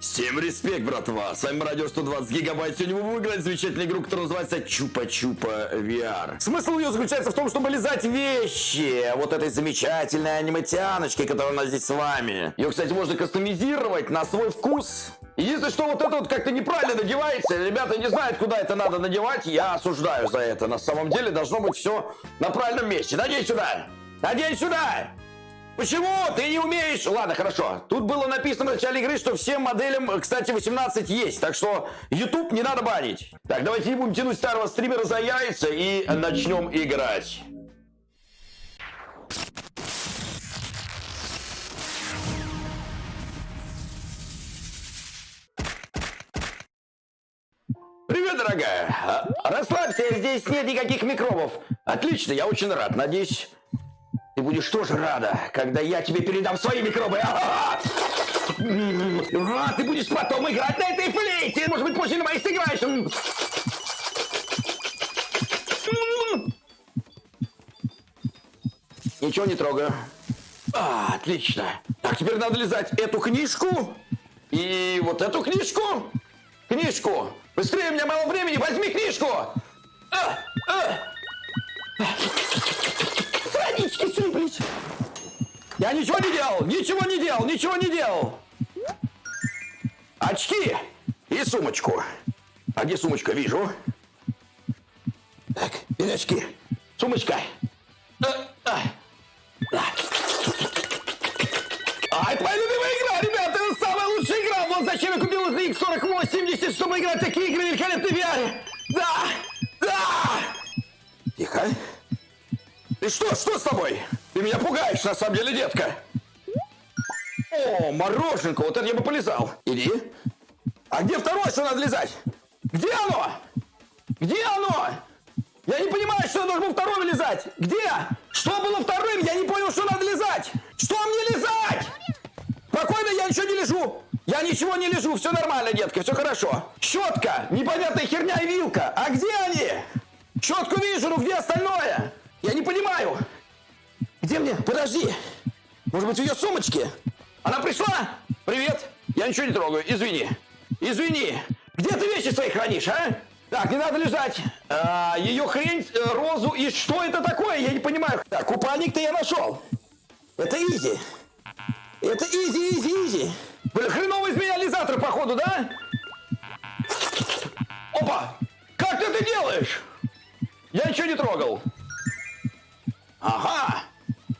Всем респект, братва! С вами Радио 120 Гигабайт. Сегодня мы будем играть замечательную игру, которая называется Чупа-Чупа VR. Смысл ее заключается в том, чтобы лизать вещи вот этой замечательной аниматяночки, которая у нас здесь с вами. Ее, кстати, можно кастомизировать на свой вкус. Единственное, что вот это вот как-то неправильно надевается. Ребята не знают, куда это надо надевать. Я осуждаю за это. На самом деле должно быть все на правильном месте. Надень сюда! Надень сюда! Почему ты не умеешь? Ладно, хорошо. Тут было написано в начале игры, что всем моделям, кстати, 18 есть. Так что YouTube не надо банить. Так, давайте не будем тянуть старого стримера за яйца и начнем играть. Привет, дорогая. Расслабься, здесь нет никаких микробов. Отлично, я очень рад. Надеюсь, ты будешь тоже рада, когда я тебе передам свои микробы. А, ты будешь потом играть на этой флейте. Может быть, позже на моей сыграешь. Ничего не трогаю. А, отлично. Так, теперь надо лизать эту книжку и вот эту книжку. Книжку. Быстрее, у меня мало времени. Возьми книжку. А, а. Сыплись. Я ничего не делал, ничего не делал, ничего не делал. Очки и сумочку. А где сумочка? Вижу. Так, бери очки. Сумочка. А, это моя любимая игра, ребята, это самая лучшая игра. Вот зачем я купил X4870, чтобы играть такие игры великолепной VR. Да, да. Тихо. Ты что, что с тобой? Ты меня пугаешь, на самом деле, детка. О, мороженка, вот это я бы полезал. Иди. А где второе, что надо лизать? Где оно? Где оно? Я не понимаю, что я должен был второе лизать. Где? Что было вторым? Я не понял, что надо лизать. Что мне лизать? Спокойно, я ничего не лежу. Я ничего не лежу, все нормально, детка, все хорошо. Щетка, непонятная херня и вилка. А где они? Щетку вижу, ну где остальное? Я не понимаю. Где мне? Подожди. Может быть, в ее сумочке? Она пришла? Привет. Я ничего не трогаю. Извини. Извини. Где ты вещи свои хранишь, а? Так, не надо лежать. А, ее хрень, э, розу и что это такое? Я не понимаю. Так, купальник-то я нашел. Это easy. Это easy, easy, easy. Блин, хреновый из меня лизатор, походу, да? Опа! Как ты это делаешь? Я ничего не трогал. Ага!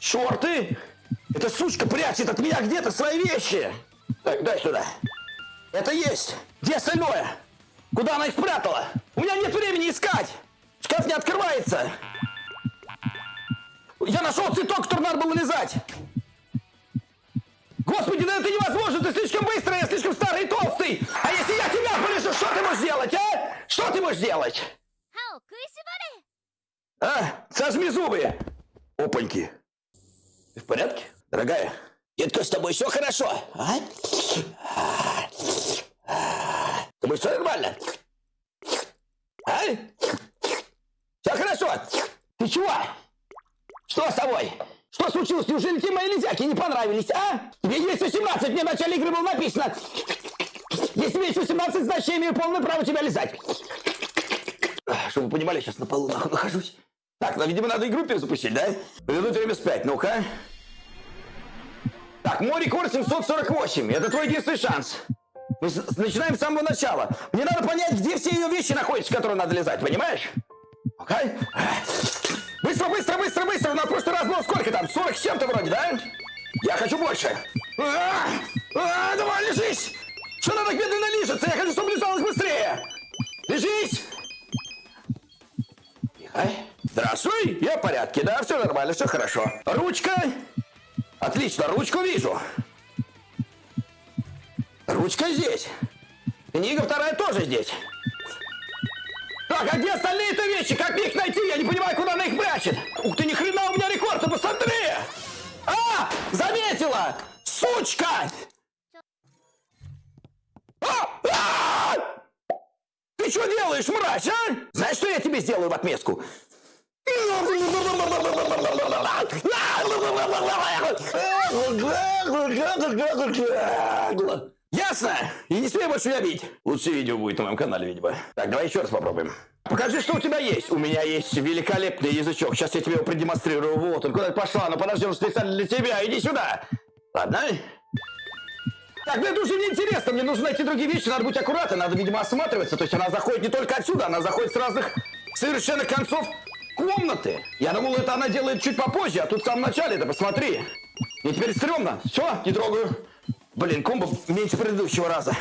Шорты! Эта сучка прячет от меня где-то свои вещи! Так, дай сюда. Это есть! Где остальное? Куда она их спрятала? У меня нет времени искать! Шкаф не открывается! Я нашел цветок, который надо было лизать! Господи, да это невозможно! Ты слишком быстрый, я слишком старый и толстый! А если я тебя полежу, что ты можешь делать, а? Что ты можешь делать? А, сожми зубы! Опаньки. Ты в порядке, дорогая? Детка, с тобой все хорошо? А? С тобой все нормально? А? Все хорошо? Ты чего? Что с тобой? Что случилось? Неужели тебе мои лизяки не понравились, а? Тебе есть 18, мне в начале игры было написано. Если тебе есть 18, значит я имею полное право тебя лизать. Чтобы вы понимали, сейчас на полу нахожусь. Так, ну, видимо, надо игру перезапустить, да? Вернуть время спять, ну-ка. Так, мой рекорд 748. Это твой единственный шанс. Мы начинаем с самого начала. Мне надо понять, где все ее вещи находятся, которые надо лизать, понимаешь? Окей? Быстро, быстро, быстро, быстро. У нас в прошлый раз было сколько там? 40 с чем-то вроде, да? Я хочу больше. А, а, давай, лежись. Что надо медленно лижется? Я хочу, чтобы лежалось быстрее. Лежись. Тихо. Здравствуй, я в порядке, да, все нормально, все хорошо. Ручка. Отлично, ручку вижу. Ручка здесь. Книга вторая тоже здесь. Так, а где остальные-то вещи? Как мне их найти? Я не понимаю, куда она их прячет. Ух ты, ни хрена у меня рекорд, ты посмотри! А, заметила! Сучка! А! А! Ты что делаешь, мразь, а? Знаешь, что я тебе сделаю в отместку? Ясно? И не смей больше меня бить. Лучшее видео будет на моем канале, видимо. Так, давай еще раз попробуем. Покажи, что у тебя есть. У меня есть великолепный язычок. Сейчас я тебе его продемонстрирую. Вот он, куда пошла? Ну подожди, он специально для тебя. Иди сюда. Ладно? Так, ну это уже неинтересно. Мне нужно найти другие вещи. Надо быть аккуратным. Надо, видимо, осматриваться. То есть она заходит не только отсюда, она заходит с разных совершенно концов комнаты. Я думал, это она делает чуть попозже, а тут в самом начале. Да посмотри. Мне теперь стрёмно. Все, не трогаю. Блин, комбо меньше предыдущего раза.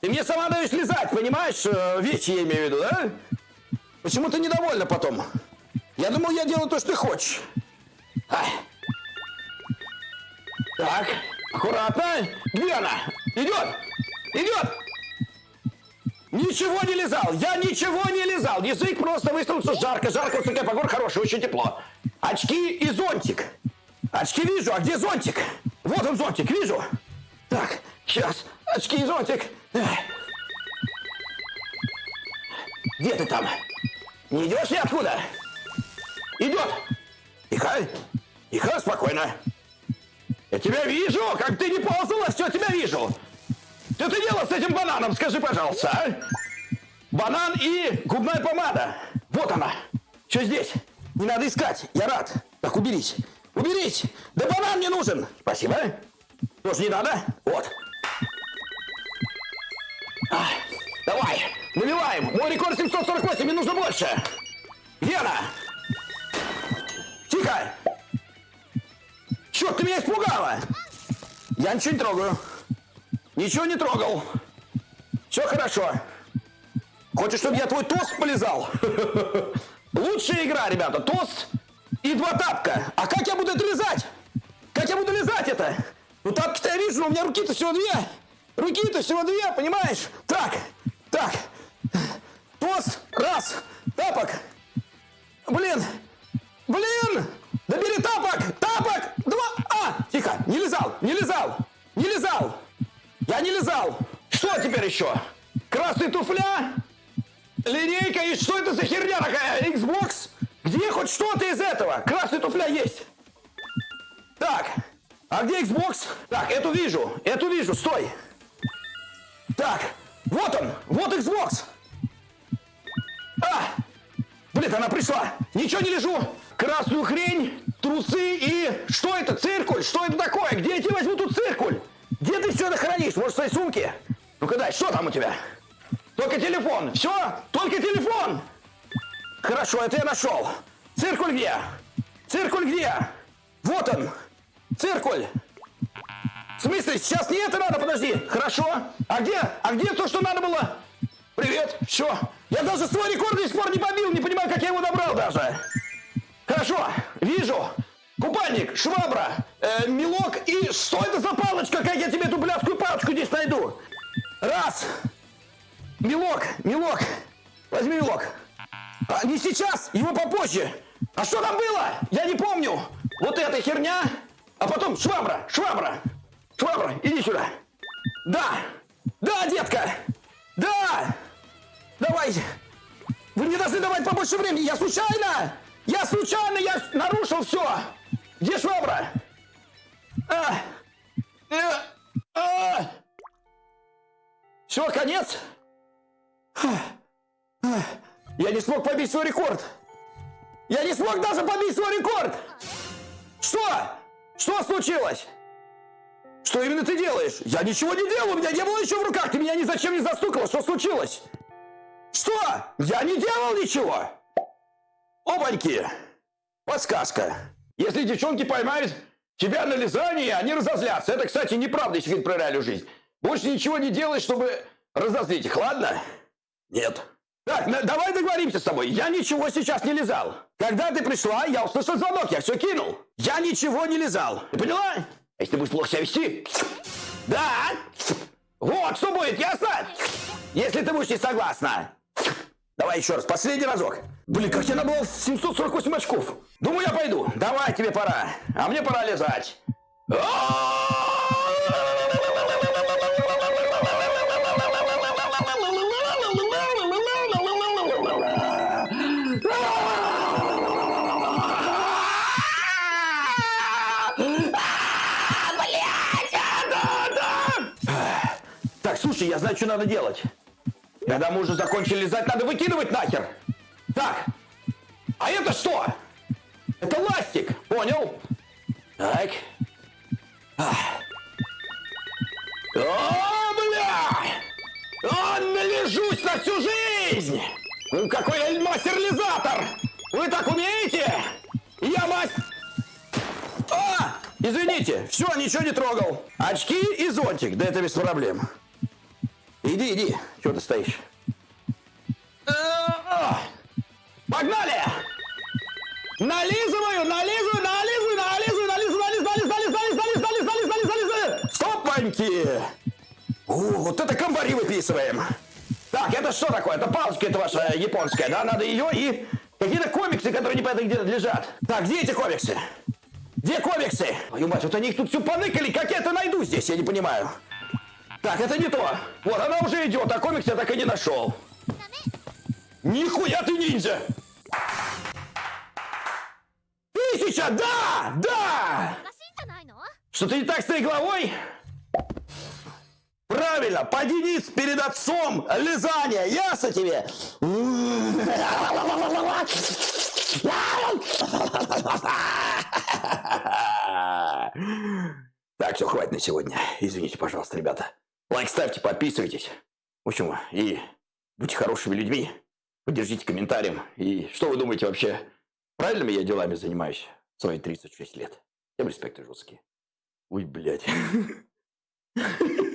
Ты мне сама даешь лизать, понимаешь? Э, вещи я имею в виду, да? Почему ты недовольна потом? Я думал, я делаю то, что ты хочешь. Ай. Так, аккуратно. Где она? Идет! Идет! Ничего не лизал! Я ничего не лизал! Язык просто высунулся жарко, жарко, высокая погода, хорошая, очень тепло. Очки и зонтик. Очки вижу, а где зонтик? Вот он зонтик, вижу. Так, сейчас, очки и зонтик. Где ты там? Не идешь ни откуда? Идет. Тихо, тихо, спокойно. Я тебя вижу, как ты не ползала, все, тебя вижу. Что ты делал с этим бананом, скажи, пожалуйста, а? Банан и губная помада. Вот она. Что здесь? Не надо искать, я рад. Так, уберись. Уберись! Да банан мне нужен! Спасибо. Тоже не надо? Вот. А, давай, наливаем. Мой рекорд 748, мне нужно больше. Где она? Тихо! Черт, ты меня испугала! Я ничего не трогаю. Ничего не трогал. Все хорошо. Хочешь, чтобы я твой тост полезал? Лучшая игра, ребята. Тост и два тапка. А как я буду это лизать? Как я буду лизать это? Ну тапки-то я вижу, у меня руки-то всего две. Руки-то всего две, понимаешь? Так, так. Тост, раз. Тапок. Блин. Блин. Да бери тапок. Тапок. Два. А, тихо. Не лизал, не лизал. Не лизал. Я не лизал. Что теперь еще? Красный туфля? Линейка и что это за херня такая? Xbox? Где хоть что-то из этого? Красный туфля есть. Так, а где Xbox? Так, эту вижу, эту вижу, стой. Так, вот он, вот Xbox. А, блин, она пришла. Ничего не лежу. Красную хрень, трусы и... Что это? Циркуль? Что это такое? Где я тебе возьму тут циркуль? Ты все это хранишь? Может, в своей сумке? Ну-ка дай, что там у тебя? Только телефон. Все? Только телефон. Хорошо, это я нашел. Циркуль где? Циркуль где? Вот он. Циркуль. В смысле, сейчас не это надо, подожди. Хорошо. А где? А где то, что надо было? Привет. Все. Я даже свой рекорд до сих пор не побил. Не понимаю, как я его добрал даже. Хорошо. Вижу. Купальник, швабра, э, мелок и... Что это за палочка? Как я тебе эту блядскую палочку здесь найду? Раз. Мелок, мелок. Возьми мелок. А, не сейчас, его попозже. А что там было? Я не помню. Вот эта херня. А потом швабра, швабра. Швабра, иди сюда. Да, да, детка. Да. Давай. Вы мне должны давать побольше времени. Я случайно. Я случайно, я нарушил все. Где швабра? Все, конец. Я не смог побить свой рекорд. Я не смог даже побить свой рекорд. Что? Что случилось? Что именно ты делаешь? Я ничего не делал, у меня не было ничего в руках. Ты меня ни зачем не застукала. Что случилось? Что? Я не делал ничего. Опаньки. Подсказка. Если девчонки поймают тебя на лизании, они разозлятся. Это, кстати, неправда, если говорить про реальную жизнь. Больше ничего не делай, чтобы разозлить их, ладно? Нет. Так, давай договоримся с тобой. Я ничего сейчас не лизал. Когда ты пришла, я услышал звонок, я все кинул. Я ничего не лизал. Ты поняла? Если ты будешь плохо себя вести... Да! Вот что будет, ясно? Если ты будешь не согласна. Давай еще раз, последний разок. Блин, как я набрал 748 очков. Думаю, я пойду. Давай, тебе пора. А мне пора лезать. Слушай, я знаю, что надо делать. Когда мы уже закончили лизать, надо выкидывать нахер. Так. А это что? Это ластик. Понял? Так. О, бля! О, належусь на всю жизнь! Какой я мастер-лизатор! Вы так умеете? Я мастер... А! Извините, все, ничего не трогал. Очки и зонтик, да это без проблем. Иди, иди, что ты стоишь? А, Погнали! Нализываю, нализываю, нализываю, нализываю, нализываю, нализываю, нализываю, нализываю, нализываю, нализываю, нализываю, нализываю. Стоп, паньки! О, вот это комбари выписываем. Так, это что такое? Это палочка это ваша японская, да? Надо ее и какие-то комиксы, которые непонятно где лежат. Так, где эти комиксы? Где комиксы? Твою мать, вот они их тут все поныкали, как я это найду здесь, я не понимаю. Так, это не то. Вот, она уже идет, а комикс я так и не нашел. Нихуя ты ниндзя! Миша, да! Да! Что-то не так с твоей головой? Правильно, поди низ перед отцом лизание, ясно тебе? Так, все, хватит на сегодня. Извините, пожалуйста, ребята. Лайк ставьте, подписывайтесь. В общем, и будьте хорошими людьми. Поддержите комментарием. И что вы думаете вообще? Правильными я делами занимаюсь? Свои 36 лет? Всем респект жесткие. Ой, блядь.